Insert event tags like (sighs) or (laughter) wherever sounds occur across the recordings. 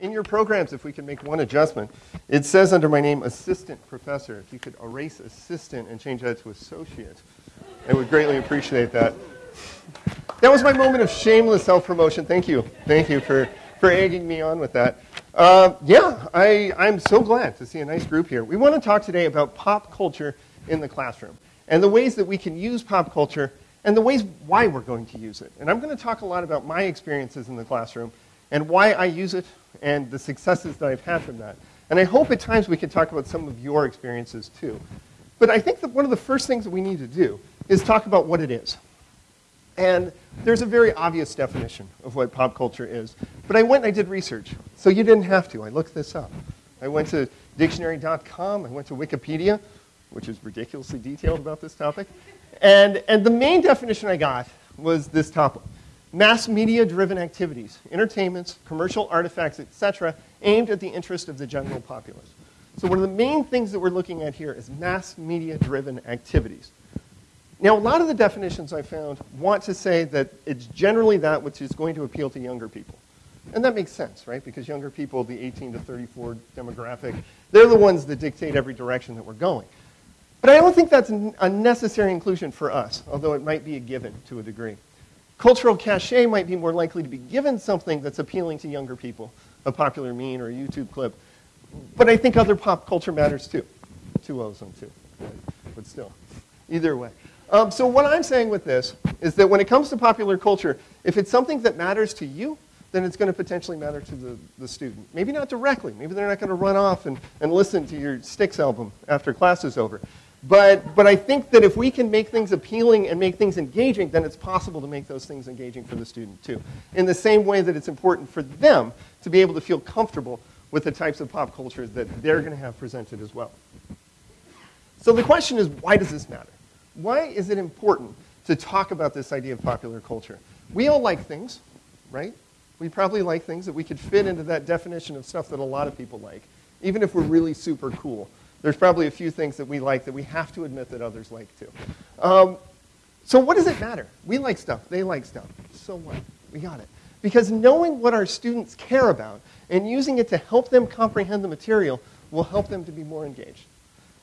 in your programs, if we could make one adjustment, it says under my name, assistant professor. If you could erase assistant and change that to associate, I would greatly appreciate that. That was my moment of shameless self-promotion. Thank you. Thank you for, for egging me on with that. Uh, yeah, I, I'm so glad to see a nice group here. We want to talk today about pop culture in the classroom and the ways that we can use pop culture and the ways why we're going to use it. And I'm going to talk a lot about my experiences in the classroom and why I use it and the successes that I've had from that. And I hope at times we can talk about some of your experiences too. But I think that one of the first things that we need to do is talk about what it is. And there's a very obvious definition of what pop culture is. But I went and I did research. So you didn't have to. I looked this up. I went to dictionary.com. I went to Wikipedia, which is ridiculously detailed about this topic. And, and the main definition I got was this top one mass media driven activities, entertainments, commercial artifacts, etc., aimed at the interest of the general populace. So, one of the main things that we're looking at here is mass media driven activities. Now, a lot of the definitions I found want to say that it's generally that which is going to appeal to younger people. And that makes sense, right? Because younger people, the 18 to 34 demographic, they're the ones that dictate every direction that we're going. But I don't think that's a necessary inclusion for us, although it might be a given to a degree. Cultural cachet might be more likely to be given something that's appealing to younger people, a popular meme or a YouTube clip. But I think other pop culture matters too. Two O's on two, but still, either way. Um, so what I'm saying with this is that when it comes to popular culture, if it's something that matters to you, then it's going to potentially matter to the, the student. Maybe not directly. Maybe they're not going to run off and, and listen to your Styx album after class is over. But, but I think that if we can make things appealing and make things engaging, then it's possible to make those things engaging for the student too. In the same way that it's important for them to be able to feel comfortable with the types of pop culture that they're going to have presented as well. So the question is, why does this matter? Why is it important to talk about this idea of popular culture? We all like things, right? We probably like things that we could fit into that definition of stuff that a lot of people like, even if we're really super cool there's probably a few things that we like that we have to admit that others like too. Um, so what does it matter? We like stuff. They like stuff. So what? We got it. Because knowing what our students care about and using it to help them comprehend the material will help them to be more engaged.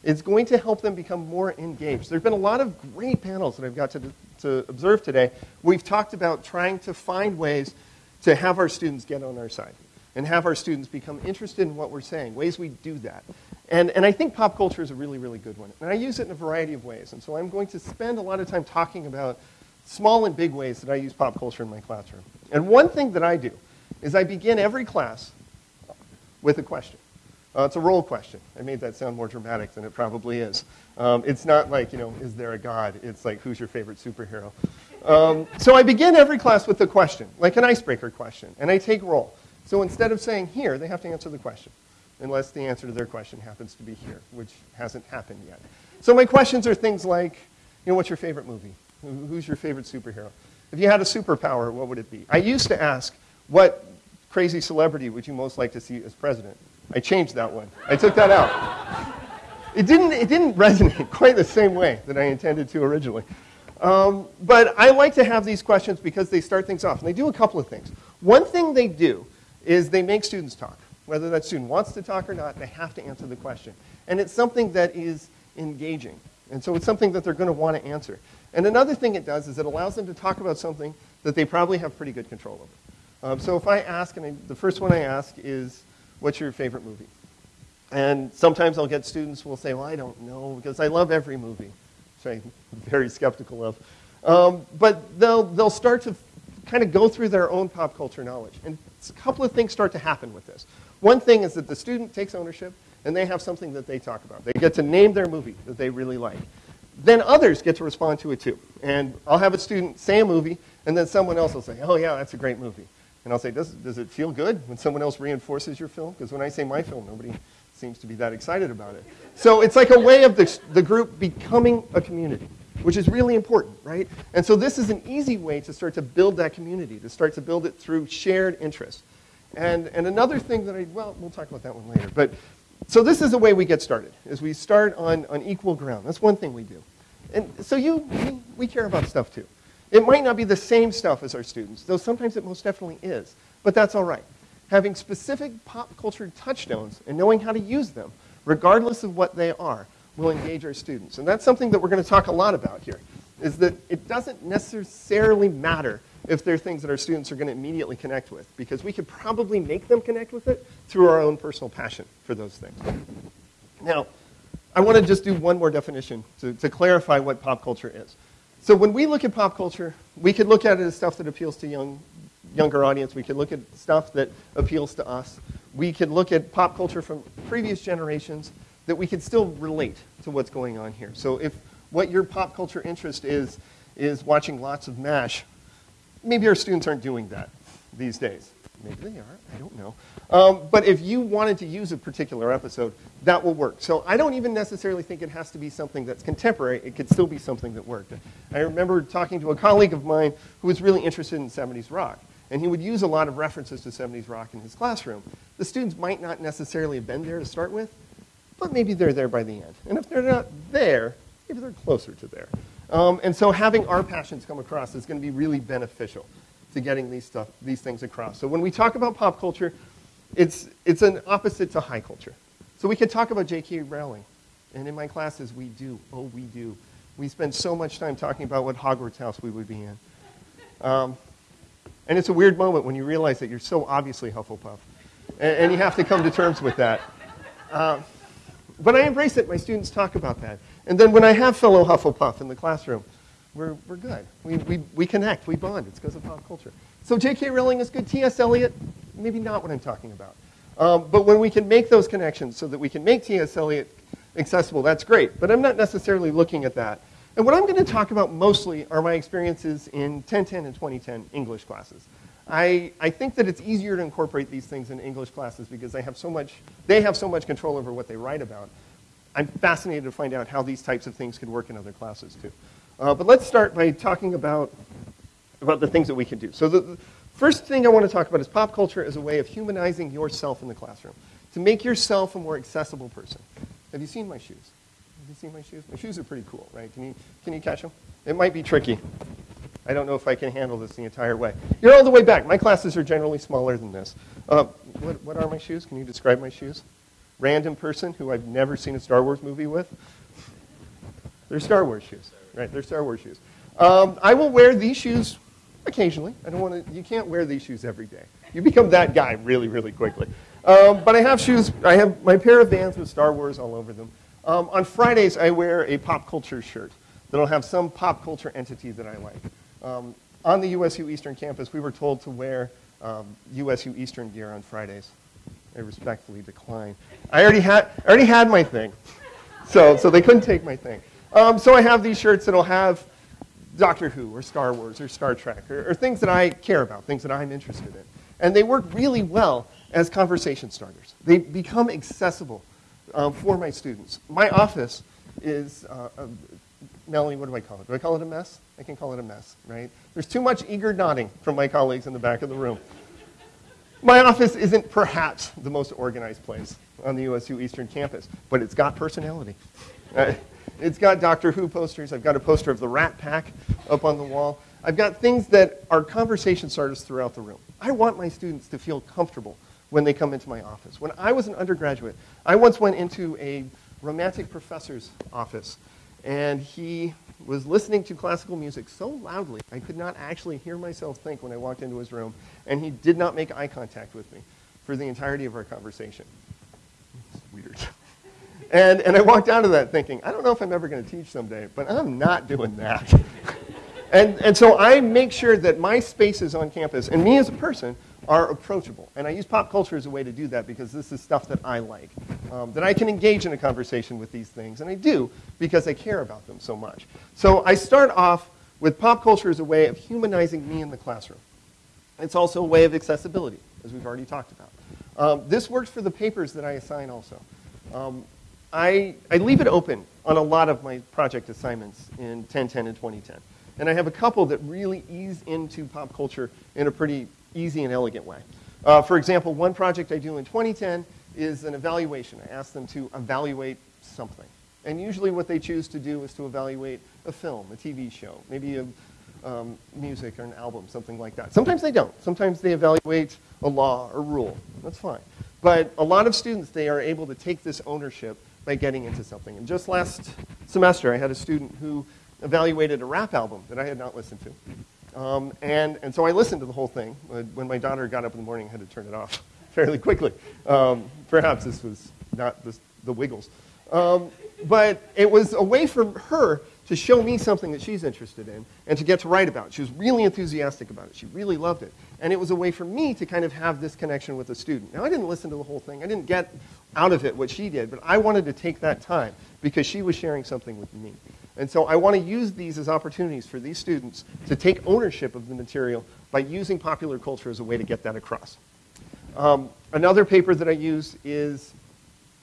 It's going to help them become more engaged. There have been a lot of great panels that I've got to, to observe today. We've talked about trying to find ways to have our students get on our side and have our students become interested in what we're saying, ways we do that. And, and I think pop culture is a really, really good one. And I use it in a variety of ways. And so I'm going to spend a lot of time talking about small and big ways that I use pop culture in my classroom. And one thing that I do is I begin every class with a question. Uh, it's a roll question. I made that sound more dramatic than it probably is. Um, it's not like, you know, is there a God? It's like, who's your favorite superhero? Um, so I begin every class with a question, like an icebreaker question, and I take roll. So instead of saying here, they have to answer the question unless the answer to their question happens to be here, which hasn't happened yet. So my questions are things like, you know, what's your favorite movie? Who's your favorite superhero? If you had a superpower, what would it be? I used to ask, what crazy celebrity would you most like to see as president? I changed that one. I took that out. It didn't, it didn't resonate (laughs) quite the same way that I intended to originally. Um, but I like to have these questions because they start things off. And they do a couple of things. One thing they do is they make students talk. Whether that student wants to talk or not, they have to answer the question. And it's something that is engaging. And so it's something that they're going to want to answer. And another thing it does is it allows them to talk about something that they probably have pretty good control over. Um, so if I ask, and I, the first one I ask is, what's your favorite movie? And sometimes I'll get students who will say, well, I don't know, because I love every movie, which I'm (laughs) very skeptical of. Um, but they'll, they'll start to kind of go through their own pop culture knowledge. And a couple of things start to happen with this. One thing is that the student takes ownership and they have something that they talk about. They get to name their movie that they really like. Then others get to respond to it too. And I'll have a student say a movie, and then someone else will say, oh, yeah, that's a great movie. And I'll say, does, does it feel good when someone else reinforces your film? Because when I say my film, nobody seems to be that excited about it. So it's like a way of the, the group becoming a community, which is really important, right? And so this is an easy way to start to build that community, to start to build it through shared interests. And, and another thing that I, well, we'll talk about that one later. But so this is the way we get started, is we start on, on equal ground. That's one thing we do. And so you, we, we care about stuff too. It might not be the same stuff as our students, though sometimes it most definitely is. But that's all right. having specific pop culture touchstones and knowing how to use them, regardless of what they are, will engage our students. And that's something that we're going to talk a lot about here, is that it doesn't necessarily matter if they're things that our students are going to immediately connect with, because we could probably make them connect with it through our own personal passion for those things. Now, I want to just do one more definition to, to clarify what pop culture is. So when we look at pop culture, we could look at it as stuff that appeals to young, younger audience. We could look at stuff that appeals to us. We could look at pop culture from previous generations that we could still relate to what's going on here. So if what your pop culture interest is, is watching lots of MASH, maybe our students aren't doing that these days. Maybe they are, I don't know. Um, but if you wanted to use a particular episode, that will work. So I don't even necessarily think it has to be something that's contemporary. It could still be something that worked. I remember talking to a colleague of mine who was really interested in 70s rock. And he would use a lot of references to 70s rock in his classroom. The students might not necessarily have been there to start with, but maybe they're there by the end. And if they're not there, maybe they're closer to there. Um, and so having our passions come across is going to be really beneficial to getting these, stuff, these things across. So when we talk about pop culture, it's, it's an opposite to high culture. So we could talk about J.K. Rowling. And in my classes, we do. Oh, we do. We spend so much time talking about what Hogwarts house we would be in. Um, and it's a weird moment when you realize that you're so obviously Hufflepuff. And, and you have to come to terms with that. Uh, but I embrace it. My students talk about that. And then when I have fellow Hufflepuff in the classroom, we're, we're good. We, we, we connect, we bond. It's because of pop culture. So J.K. Rowling is good. T.S. Eliot, maybe not what I'm talking about. Um, but when we can make those connections so that we can make T.S. Eliot accessible, that's great. But I'm not necessarily looking at that. And what I'm going to talk about mostly are my experiences in 1010 and 2010 English classes. I, I think that it's easier to incorporate these things in English classes because they have so much, they have so much control over what they write about. I'm fascinated to find out how these types of things could work in other classes too. Uh, but let's start by talking about, about the things that we can do. So the, the first thing I want to talk about is pop culture as a way of humanizing yourself in the classroom, to make yourself a more accessible person. Have you seen my shoes? Have you seen my shoes? My shoes are pretty cool, right? Can you, can you catch them? It might be tricky. I don't know if I can handle this the entire way. You're all the way back. My classes are generally smaller than this. Uh, what, what are my shoes? Can you describe my shoes? Random person who I've never seen a Star Wars movie with? They're Star Wars shoes, right? They're Star Wars shoes. Um, I will wear these shoes occasionally. I don't want to. You can't wear these shoes every day. You become that guy really, really quickly. Um, but I have shoes. I have my pair of Vans with Star Wars all over them. Um, on Fridays, I wear a pop culture shirt that'll have some pop culture entity that I like. Um, on the USU Eastern campus, we were told to wear um, USU Eastern gear on Fridays. I respectfully decline. I already had, I already had my thing, so, so they couldn't take my thing. Um, so I have these shirts that'll have Doctor Who or Star Wars or Star Trek or, or things that I care about, things that I'm interested in. And they work really well as conversation starters. They become accessible um, for my students. My office is, uh, a, Melanie, what do I call it? Do I call it a mess? I can call it a mess, right? There's too much eager nodding from my colleagues in the back of the room. My office isn't perhaps the most organized place on the USU Eastern campus, but it's got personality. Uh, it's got Doctor Who posters. I've got a poster of the Rat Pack up on the wall. I've got things that are conversation starters throughout the room. I want my students to feel comfortable when they come into my office. When I was an undergraduate, I once went into a romantic professor's office, and he was listening to classical music so loudly I could not actually hear myself think when I walked into his room, and he did not make eye contact with me for the entirety of our conversation. It's weird. (laughs) And, and I walked out of that thinking, I don't know if I'm ever going to teach someday, but I'm not doing that. (laughs) and, and so I make sure that my spaces on campus, and me as a person, are approachable. And I use pop culture as a way to do that because this is stuff that I like, um, that I can engage in a conversation with these things. And I do because I care about them so much. So I start off with pop culture as a way of humanizing me in the classroom. It's also a way of accessibility, as we've already talked about. Um, this works for the papers that I assign also. Um, I, I leave it open on a lot of my project assignments in 1010 and 2010. And I have a couple that really ease into pop culture in a pretty easy and elegant way. Uh, for example, one project I do in 2010 is an evaluation. I ask them to evaluate something. And usually what they choose to do is to evaluate a film, a TV show, maybe a, um, music or an album, something like that. Sometimes they don't. Sometimes they evaluate a law or rule. That's fine. But a lot of students, they are able to take this ownership by getting into something. And just last semester, I had a student who evaluated a rap album that I had not listened to. Um, and, and so I listened to the whole thing. When my daughter got up in the morning, I had to turn it off (laughs) fairly quickly. Um, perhaps this was not the, the Wiggles. Um, but it was a way for her to show me something that she's interested in and to get to write about. She was really enthusiastic about it. She really loved it. And it was a way for me to kind of have this connection with a student. Now, I didn't listen to the whole thing. I didn't get out of it what she did, but I wanted to take that time because she was sharing something with me. And so I want to use these as opportunities for these students to take ownership of the material by using popular culture as a way to get that across. Um, another paper that I use is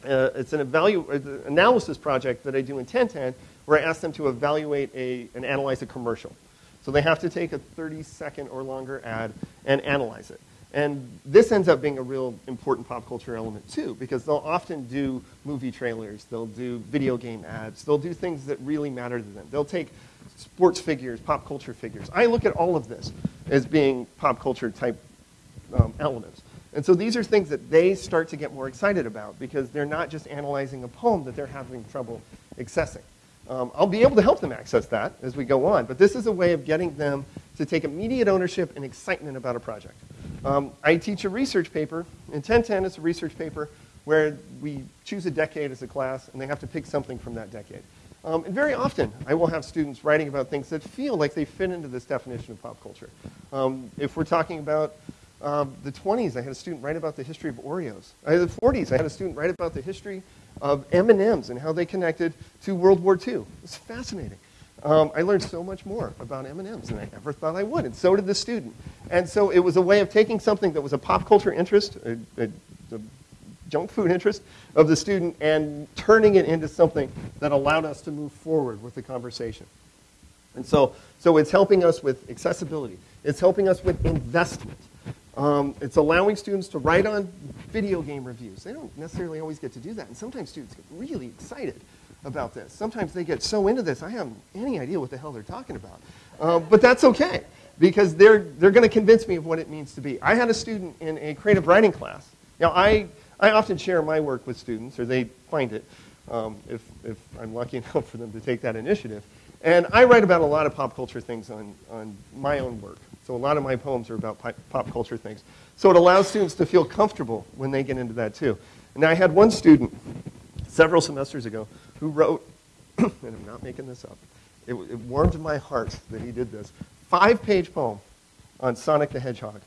uh, it's an uh, analysis project that I do in 1010 where I ask them to evaluate a, and analyze a commercial. So they have to take a 30 second or longer ad and analyze it. And this ends up being a real important pop culture element too, because they'll often do movie trailers, they'll do video game ads, they'll do things that really matter to them. They'll take sports figures, pop culture figures. I look at all of this as being pop culture type um, elements. And so these are things that they start to get more excited about because they're not just analyzing a poem that they're having trouble accessing. Um, I'll be able to help them access that as we go on, but this is a way of getting them to take immediate ownership and excitement about a project. Um, I teach a research paper. In 1010, it's a research paper where we choose a decade as a class, and they have to pick something from that decade. Um, and very often, I will have students writing about things that feel like they fit into this definition of pop culture. Um, if we're talking about um, the 20s, I had a student write about the history of Oreos. In the 40s, I had a student write about the history of M&Ms and how they connected to World War II. It's fascinating. Um, I learned so much more about M&Ms than I ever thought I would, and so did the student. And so it was a way of taking something that was a pop culture interest, a, a, a junk food interest of the student, and turning it into something that allowed us to move forward with the conversation. And so, so it's helping us with accessibility. It's helping us with investment. Um, it's allowing students to write on video game reviews. They don't necessarily always get to do that. And sometimes students get really excited about this. Sometimes they get so into this, I haven't any idea what the hell they're talking about. Uh, but that's okay, because they're, they're going to convince me of what it means to be. I had a student in a creative writing class. Now, I, I often share my work with students, or they find it, um, if, if I'm lucky (laughs) enough for them to take that initiative. And I write about a lot of pop culture things on, on my own work. So a lot of my poems are about pop culture things. So it allows students to feel comfortable when they get into that too. And I had one student several semesters ago who wrote, (clears throat) and I'm not making this up, it, it warmed my heart that he did this, five-page poem on Sonic the Hedgehog.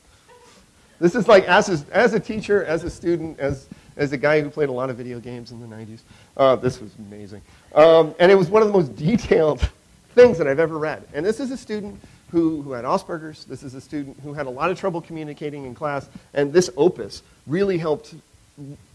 This is like, as a, as a teacher, as a student, as, as a guy who played a lot of video games in the 90s, uh, this was amazing. Um, and it was one of the most detailed (laughs) things that I've ever read. And this is a student who, who had Asperger's. This is a student who had a lot of trouble communicating in class. And this opus really helped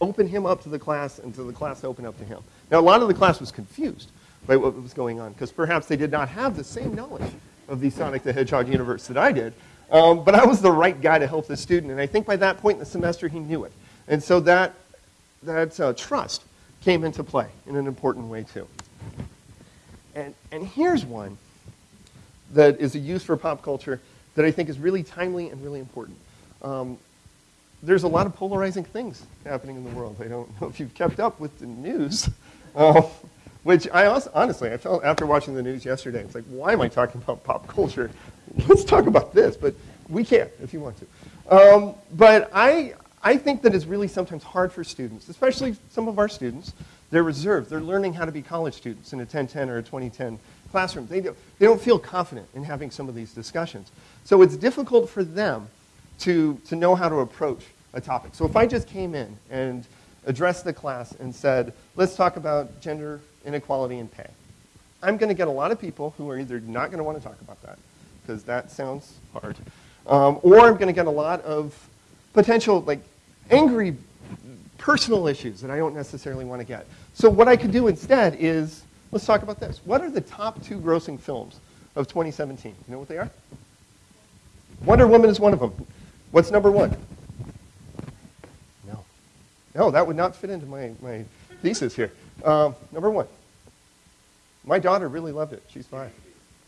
open him up to the class and to the class open up to him. Now, a lot of the class was confused by what was going on because perhaps they did not have the same knowledge of the Sonic the Hedgehog universe that I did. Um, but I was the right guy to help the student. And I think by that point in the semester, he knew it. And so that, that uh, trust came into play in an important way, too. And, and here's one that is a use for pop culture that I think is really timely and really important. Um, there's a lot of polarizing things happening in the world. I don't (laughs) know if you've kept up with the news, uh, which I also, honestly, I felt after watching the news yesterday, it's like, why am I talking about pop culture? (laughs) Let's talk about this, but we can if you want to. Um, but I, I think that it's really sometimes hard for students, especially some of our students, they're reserved. They're learning how to be college students in a 1010 or a 2010 classroom. They, do, they don't feel confident in having some of these discussions. So it's difficult for them to, to know how to approach a topic. So if I just came in and addressed the class and said, let's talk about gender inequality and pay, I'm going to get a lot of people who are either not going to want to talk about that, because that sounds hard, um, or I'm going to get a lot of potential, like, angry personal issues that I don't necessarily want to get. So what I could do instead is, let's talk about this. What are the top two grossing films of 2017? You know what they are? Wonder Woman is one of them. What's number one? No. No, that would not fit into my, my thesis here. Um, number one. My daughter really loved it. She's five.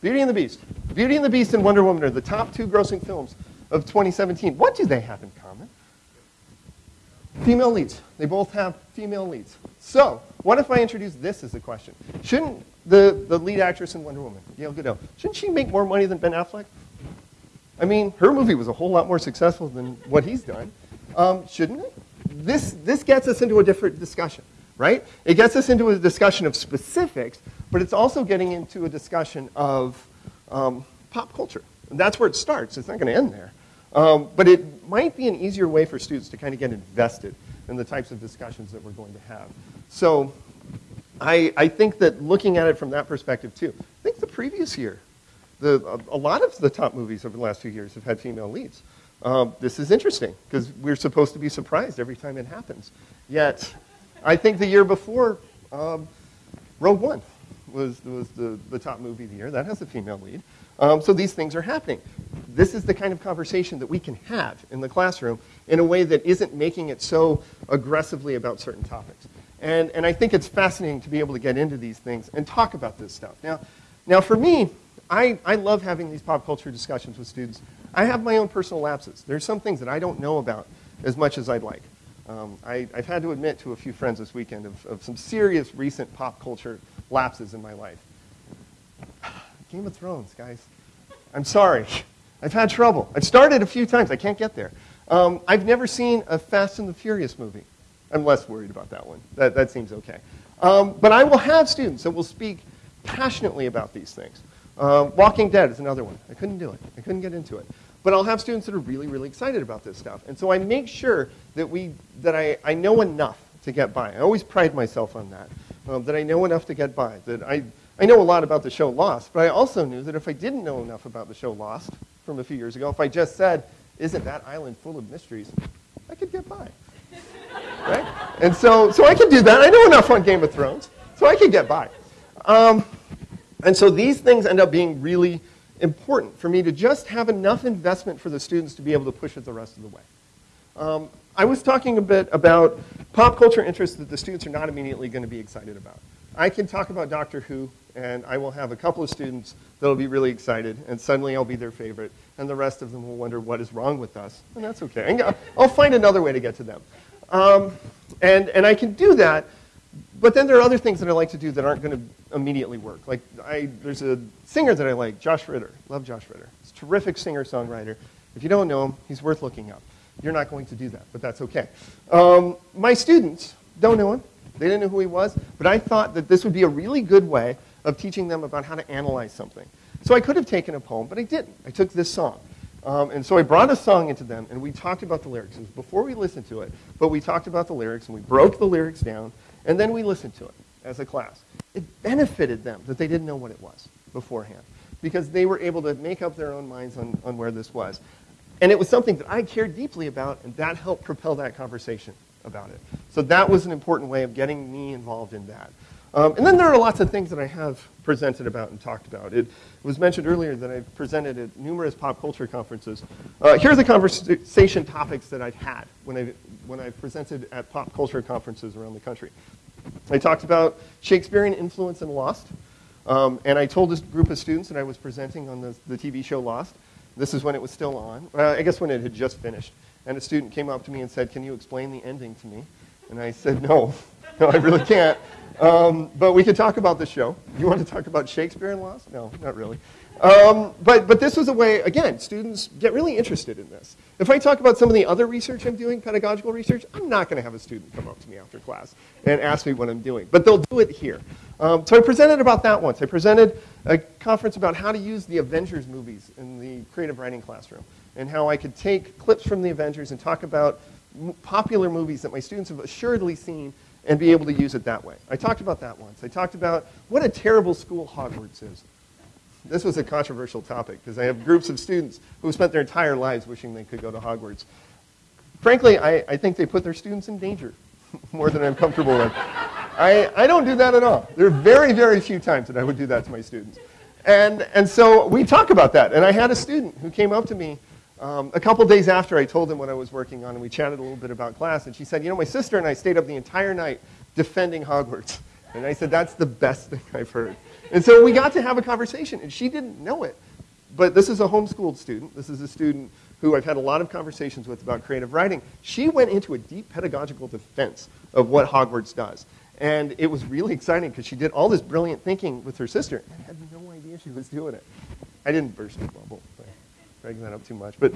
Beauty and the Beast. Beauty and the Beast and Wonder Woman are the top two grossing films of 2017. What do they have in common? Female leads. They both have female leads. So, what if I introduce this as a question? Shouldn't the, the lead actress in Wonder Woman, Gal Gadot, shouldn't she make more money than Ben Affleck? I mean, her movie was a whole lot more successful than what he's done. Um, shouldn't it? This, this gets us into a different discussion, right? It gets us into a discussion of specifics, but it's also getting into a discussion of um, pop culture. And that's where it starts. It's not going to end there. Um, but it might be an easier way for students to kind of get invested in the types of discussions that we're going to have. So I, I think that looking at it from that perspective too, I think the previous year, the, a, a lot of the top movies over the last few years have had female leads. Um, this is interesting because we're supposed to be surprised every time it happens. Yet, I think the year before, um, Rogue One was, was the, the top movie of the year. That has a female lead. Um, so these things are happening. This is the kind of conversation that we can have in the classroom in a way that isn't making it so aggressively about certain topics. And, and I think it's fascinating to be able to get into these things and talk about this stuff. Now, now for me, I, I love having these pop culture discussions with students. I have my own personal lapses. There's some things that I don't know about as much as I'd like. Um, I, have had to admit to a few friends this weekend of, of some serious recent pop culture lapses in my life. (sighs) Game of Thrones, guys. I'm sorry. (laughs) I've had trouble. I've started a few times. I can't get there. Um, I've never seen a Fast and the Furious movie. I'm less worried about that one. That, that seems okay. Um, but I will have students that will speak passionately about these things. Um, Walking Dead is another one. I couldn't do it. I couldn't get into it. But I'll have students that are really, really excited about this stuff. And so I make sure that, we, that I, I know enough to get by. I always pride myself on that, um, that I know enough to get by, that I I know a lot about the show Lost, but I also knew that if I didn't know enough about the show Lost from a few years ago, if I just said, isn't that island full of mysteries, I could get by. (laughs) right? And so, so I could do that. I know enough on Game of Thrones, so I could get by. Um, and so these things end up being really important for me to just have enough investment for the students to be able to push it the rest of the way. Um, I was talking a bit about pop culture interests that the students are not immediately going to be excited about. I can talk about Doctor Who and I will have a couple of students that will be really excited, and suddenly I'll be their favorite, and the rest of them will wonder what is wrong with us, and that's okay. I'll find another way to get to them. Um, and, and I can do that, but then there are other things that I like to do that aren't going to immediately work. Like, I, there's a singer that I like, Josh Ritter. Love Josh Ritter. He's a terrific singer-songwriter. If you don't know him, he's worth looking up. You're not going to do that, but that's okay. Um, my students don't know him. They didn't know who he was, but I thought that this would be a really good way of teaching them about how to analyze something. So I could have taken a poem, but I didn't. I took this song. Um, and so I brought a song into them, and we talked about the lyrics. It was before we listened to it, but we talked about the lyrics, and we broke the lyrics down, and then we listened to it as a class. It benefited them that they didn't know what it was beforehand, because they were able to make up their own minds on, on where this was. And it was something that I cared deeply about, and that helped propel that conversation about it. So that was an important way of getting me involved in that. Um, and then there are lots of things that I have presented about and talked about. It was mentioned earlier that I've presented at numerous pop culture conferences. Uh, here are the conversation topics that I've had when, I, when I've presented at pop culture conferences around the country. I talked about Shakespearean influence in Lost. Um, and I told this group of students that I was presenting on the, the TV show Lost. This is when it was still on. I guess when it had just finished. And a student came up to me and said, Can you explain the ending to me? And I said, No, (laughs) no, I really can't. Um, but we could talk about the show. You want to talk about Shakespeare and Lost? No, not really. Um, but, but this was a way, again, students get really interested in this. If I talk about some of the other research I'm doing, pedagogical research, I'm not going to have a student come up to me after class and ask me what I'm doing. But they'll do it here. Um, so I presented about that once. I presented a conference about how to use the Avengers movies in the creative writing classroom and how I could take clips from the Avengers and talk about popular movies that my students have assuredly seen and be able to use it that way. I talked about that once. I talked about what a terrible school Hogwarts is. This was a controversial topic because I have groups of students who spent their entire lives wishing they could go to Hogwarts. Frankly, I, I think they put their students in danger (laughs) more than I'm comfortable with. I, I don't do that at all. There are very, very few times that I would do that to my students. And, and so we talk about that. And I had a student who came up to me um, a couple days after I told him what I was working on, and we chatted a little bit about class, and she said, You know, my sister and I stayed up the entire night defending Hogwarts. (laughs) And I said, That's the best thing I've heard. And so we got to have a conversation, and she didn't know it. but this is a homeschooled student. This is a student who I've had a lot of conversations with about creative writing. She went into a deep pedagogical defense of what Hogwarts does. And it was really exciting because she did all this brilliant thinking with her sister and had no idea she was doing it. I didn't burst her bubble dragging that up too much. But,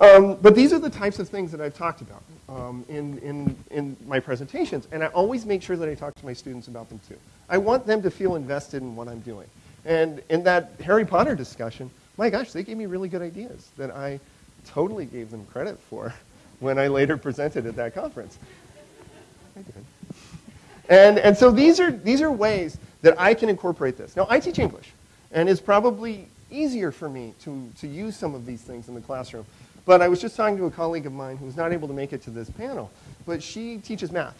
um, but these are the types of things that I've talked about um, in, in, in my presentations. And I always make sure that I talk to my students about them too. I want them to feel invested in what I'm doing. And in that Harry Potter discussion, my gosh, they gave me really good ideas that I totally gave them credit for (laughs) when I later presented at that conference. I did. And, and so these are, these are ways that I can incorporate this. Now, I teach English, and it's probably easier for me to, to use some of these things in the classroom. But I was just talking to a colleague of mine who was not able to make it to this panel, but she teaches math.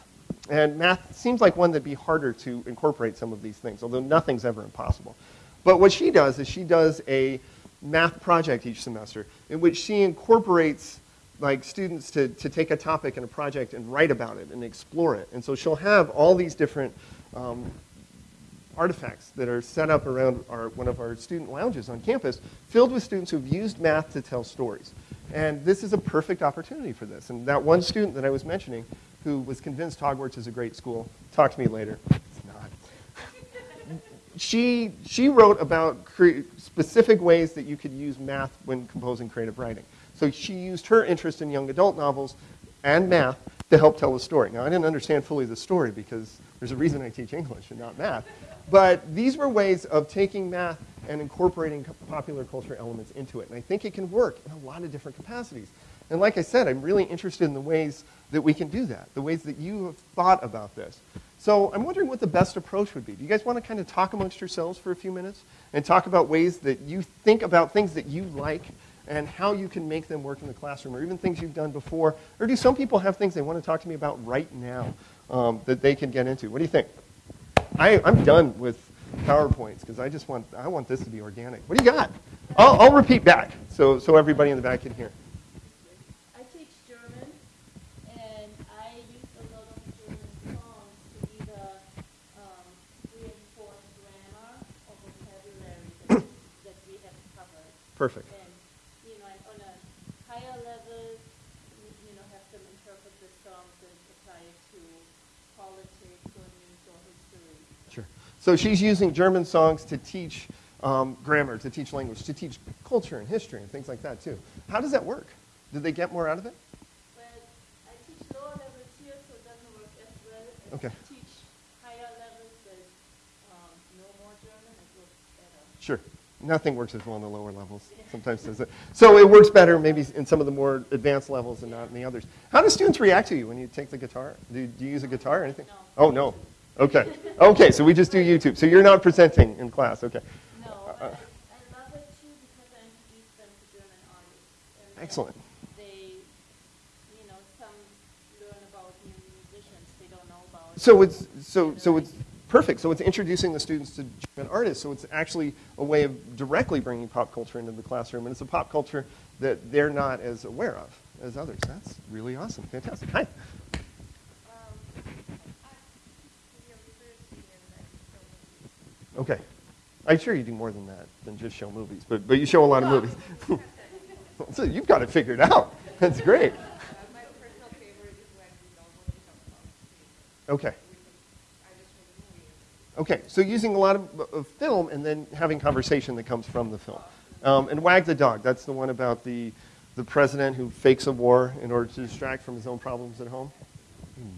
And math seems like one that'd be harder to incorporate some of these things, although nothing's ever impossible. But what she does is she does a math project each semester in which she incorporates like students to, to take a topic and a project and write about it and explore it. And so she'll have all these different um, artifacts that are set up around our, one of our student lounges on campus filled with students who've used math to tell stories. And this is a perfect opportunity for this. And that one student that I was mentioning who was convinced Hogwarts is a great school, talk to me later. It's not. she, she wrote about specific ways that you could use math when composing creative writing. So she used her interest in young adult novels and math to help tell a story. Now, I didn't understand fully the story because there's a reason I teach English and not math. But these were ways of taking math and incorporating popular culture elements into it. And I think it can work in a lot of different capacities. And like I said, I'm really interested in the ways that we can do that, the ways that you have thought about this. So I'm wondering what the best approach would be. Do you guys want to kind of talk amongst yourselves for a few minutes and talk about ways that you think about things that you like and how you can make them work in the classroom, or even things you've done before? Or do some people have things they want to talk to me about right now um, that they can get into? What do you think? I, I'm done with PowerPoints because I just want, I want this to be organic. What do you got? I'll, I'll repeat back so, so everybody in the back can hear. I teach German, and I use a lot of German songs to either um, reinforce grammar or vocabulary that, that we have covered. Perfect. And, you know, and on a higher level, you know, have them interpret the songs and apply it to politics or news or history. Sure. So she's using German songs to teach um, grammar, to teach language, to teach culture and history and things like that too. How does that work? Do they get more out of it? Well, I teach lower levels here, so it doesn't work as well. As Okay. I teach higher levels that um, know more German, it works better. Sure. Nothing works as well in the lower levels. Sometimes does it. So it works better maybe in some of the more advanced levels and not in the others. How do students react to you when you take the guitar? Do, do you use a guitar or anything? No. Oh, no. Okay. Okay, so we just do YouTube. So you're not presenting in class. Okay. No, Uh, I, I love it too because I introduce them to German artists. And Excellent. They, you know, some learn about new musicians they don't know about. So it's so so it's perfect. So it's introducing the students to German artists. So it's actually a way of directly bringing pop culture into the classroom, and it's a pop culture that they're not as aware of as others. That's really awesome. Fantastic. Hi. Okay. I'm sure you do more than that than just show movies, but but you show a lot of movies. (laughs) so you've got it figured out. That's great. My personal favorite is when we don't want to talk about theater. Okay. I just show the movie. Okay, so using a lot of, of film and then having conversation that comes from the film. Um, and Wag the Dog, that's the one about the, the president who fakes a war in order to distract from his own problems at home.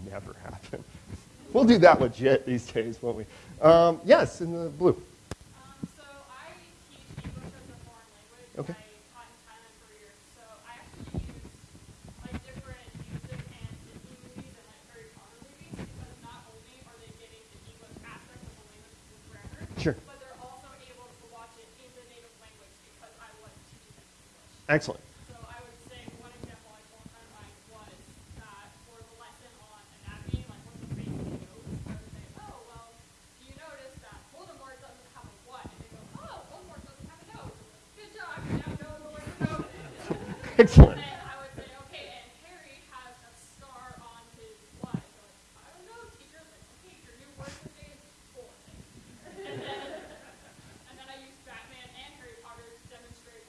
Never happen. (laughs) We'll do that legit these days, won't we? Um, yes, in the blue. Um, so I teach English as a foreign language. Okay. I taught in Thailand for years. So I actually use like different music and Disney movies and like Harry Potter movies because not only are they getting the English aspect of the language through grammar, Sure. but they're also able to watch it in the native language because I was teaching them English. Excellent. So I would say one example I told a friend of mine was that for the lesson on anatomy, like one of the basic notes, I would say, oh, well, do you notice that Voldemort doesn't have a what? And they go, oh, Voldemort doesn't have a nose. Good job, you now know the word nose. Excellent. And then I would say, okay, and Harry has a scar on his what? They're like, I don't know, teacher. Like, okay, your new word today is bullet. And then, and then I use Batman and Harry Potter to demonstrate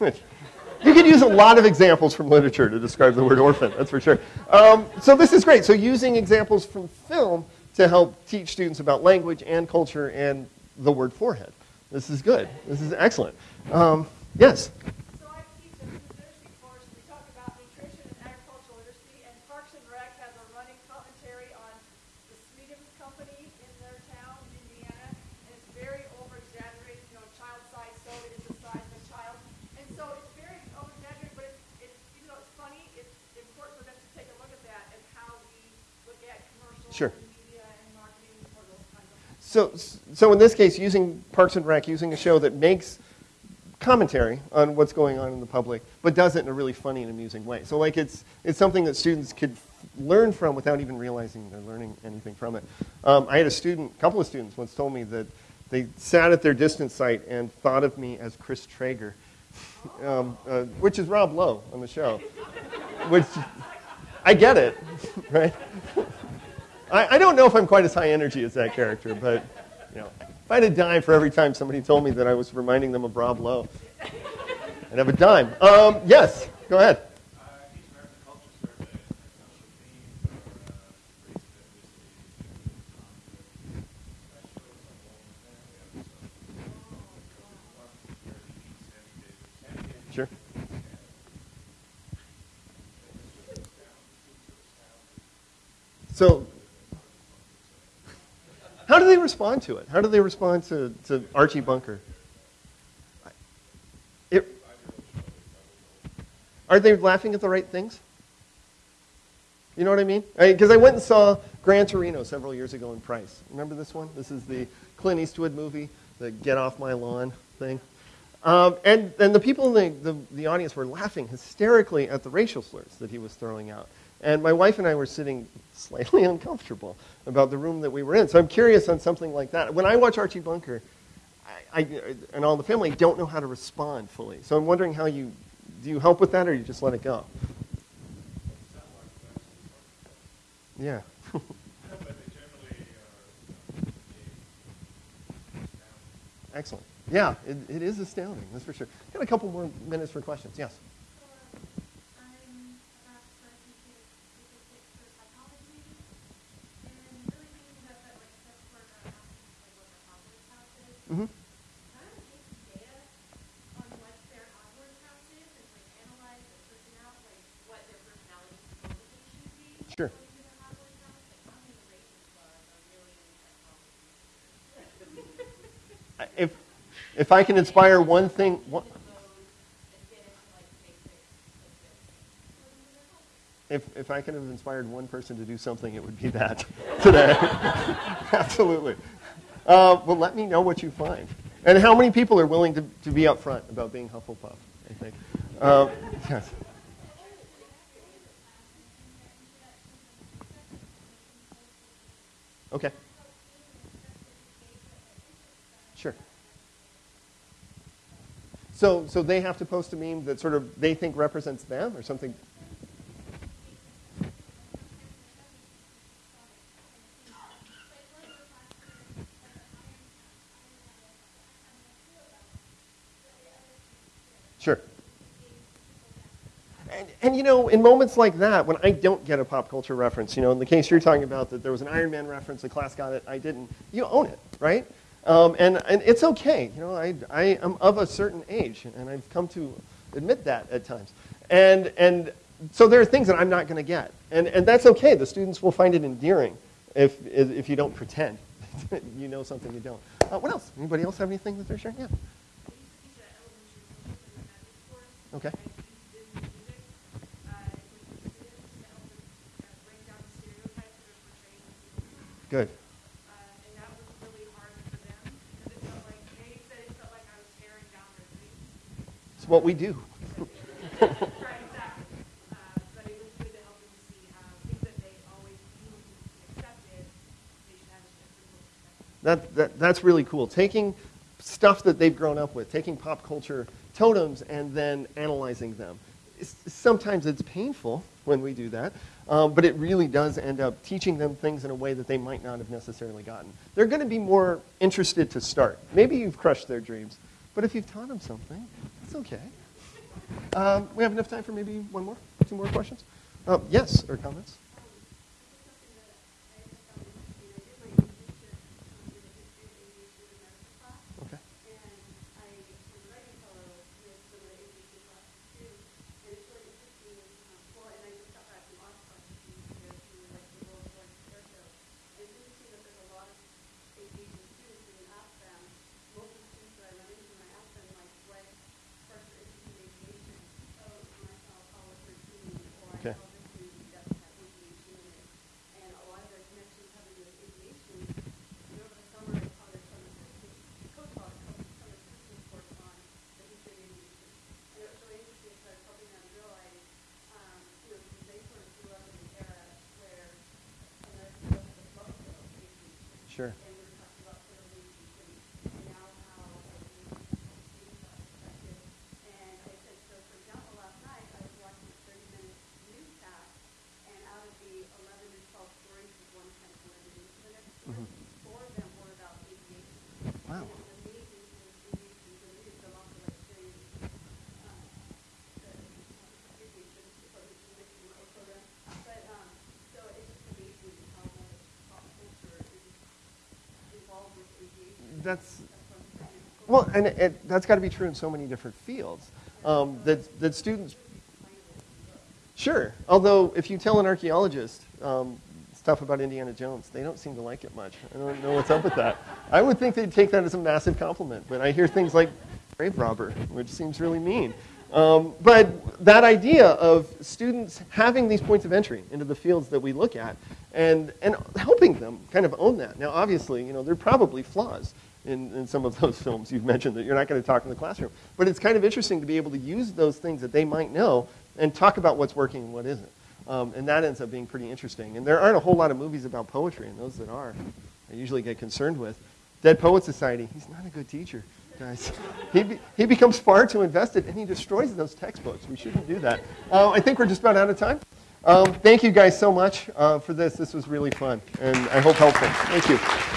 You could use a lot of examples from literature to describe the word orphan, that's for sure. Um, so this is great. So using examples from film to help teach students about language and culture and the word forehead. This is good. This is excellent. Um, yes? So I teach a food literacy course, we talk about nutrition and agricultural literacy, and Parks and Rec has a running commentary on the Sweetums Company in their town, in Indiana, and it's very over-exaggerated, you know, child size soda is the size of a child. And so it's very over-exaggerated, but it's, it's, even though it's funny, it's important for them to take a look at that and how we look at commercials Sure. and media and marketing for those kinds of So, so in this case, using Parks and Rec, using a show that makes commentary on what's going on in the public, but does it in a really funny and amusing way. So, like, it's, it's something that students could learn from without even realizing they're learning anything from it. Um, I had a student, a couple of students once told me that they sat at their distance site and thought of me as Chris Traeger, (laughs) um, uh, which is Rob Lowe on the show. (laughs) which, I get it, (laughs) right? I, I don't know if I'm quite as high energy as that character, but you know, if I had a dime for every time somebody told me that I was reminding them of Rob Lowe, I'd have a dime. Um, yes, go ahead. Each American Culture Survey has social themes or uh, race diversity, uh, conflict. That show is on All in the Family episode. One where he meets Sammy Davis. Sammy Davis Sure. So, how do they respond to it? How do they respond to, to Archie Bunker? It, are they laughing at the right things? You know what I mean? Because I, went and saw Gran Torino several years ago in Price. Remember this one? This is the Clint Eastwood movie, the Get Off My Lawn thing. Um, and, and the people in the, the, the audience were laughing hysterically at the racial slurs that he was throwing out. And my wife and I were sitting slightly (laughs) uncomfortable about the room that we were in. So I'm curious on something like that. When I watch Archie Bunker, I, I, and all the family don't know how to respond fully. So I'm wondering how you, do you help with that or you just let it go? Yeah. (laughs) Excellent. Yeah, it, it is astounding, that's for sure. Got a couple more minutes for questions. Yes. I'm about to start teaching statistics for psychology, and really thinking about that, like, that's where I'm asking, like, what their positive house is. Mm-hmm. Kind of take some data on what their outward house is, and like analyze their personality, like what their personality supposedly should be. Sure. according to their outward house. Like, how many races are a million psychology? I- If, if I can inspire one thing, one, if, if I could have inspired one person to do something, it would be that (laughs) today. (laughs) Absolutely. Uh, well, let me know what you find. And how many people are willing to, to be upfront about being Hufflepuff, I think. Uh, yes. Okay. Sure. So, so they have to post a meme that sort of they think represents them or something? Sure. And, and you know, in moments like that, when I don't get a pop culture reference, you know, in the case you're talking about that there was an Iron Man reference, the class got it, I didn't, you own it, right? Um, and, and it's okay. You know, I, I am of a certain age, and I've come to admit that at times. And, and so there are things that I'm not going to get. And, and that's okay. The students will find it endearing if, if you don't pretend (laughs) you know something you don't. Uh, what else? Anybody else have anything that they're sharing? Yeah. Okay. Good. and that was really hard for them because it felt like they said it felt like I was staring down their dreams. It's what we do. Right, exactly. Uh, but it was good to help them see how things that they always knew and accepted, they (laughs) should have a different. That, that, that's really cool. Taking stuff that they've grown up with, taking pop culture totems and then analyzing them. It's, sometimes it's painful when we do that, um, but it really does end up teaching them things in a way that they might not have necessarily gotten. They're going to be more interested to start. Maybe you've crushed their dreams, but if you've taught them something, it's okay. Um, we have enough time for maybe one more, two more questions. Um, yes, or comments? Okay. Okay. And a lot of their connections having with aviation, you know, over the summer, I taught their summer, coach taught a couple summer Christmas course on the history of aviation. And it was really interesting because I was helping them realize, um, you know, because they sort of grew up in an era where America was love of aviation. Sure. And we were talking about sort of aviation and now how aviation from a student's perspective. And I said, so for example, last night I was watching a 30 minute newscast and out of the 11 to 12 stories was one kind of related into the next story. Four of them were about aviation. Wow. And it was amazing because aviation is related to also like very, uh, the aviation department is making my own program. But, um, so it's just amazing how much pop culture is involved with aviation. That's well, and it, that's got to be true in so many different fields. Um, that that students, sure. Although if you tell an archaeologist um, stuff about Indiana Jones, they don't seem to like it much. I don't know what's up with that. I would think they'd take that as a massive compliment, but I hear things like grave robber, which seems really mean. Um, but that idea of students having these points of entry into the fields that we look at and, and helping them kind of own that. Now, obviously, you know, there are probably flaws in, in some of those (laughs) films you've mentioned that you're not going to talk in the classroom. But it's kind of interesting to be able to use those things that they might know and talk about what's working and what isn't. Um, and that ends up being pretty interesting. And there aren't a whole lot of movies about poetry, and those that are, I usually get concerned with. Dead Poet Society, he's not a good teacher, guys. (laughs) he, be, he becomes far too invested, and he destroys those textbooks. We shouldn't do that. Uh, I think we're just about out of time. Um, thank you guys so much uh, for this. This was really fun, and I hope helpful. Thank you.